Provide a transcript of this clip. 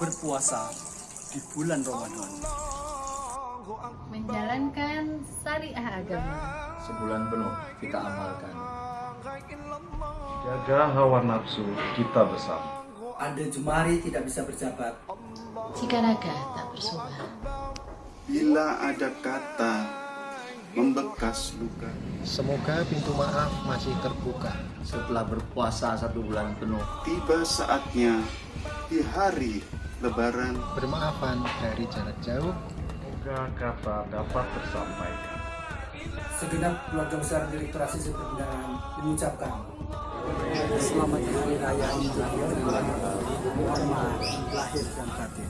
berpuasa di bulan Ramadan. menjalankan syariah agama. Sebulan penuh kita amalkan. Jaga hawa nafsu kita bersama. Ada jemari tidak bisa berjabat. Jika naga tak bersuara, Bila ada kata membekas luka Semoga pintu maaf masih terbuka. Setelah berpuasa satu bulan penuh, Tiba saatnya di hari lebaran Bermaafan dari jarak jauh. Semoga kata dapat tersampaikan. Segenap keluarga besar Direktur Asisi Perbendaharaan mengucapkan Selamat Hari Raya Idul Fitri. Mohon maaf lahir dan batin.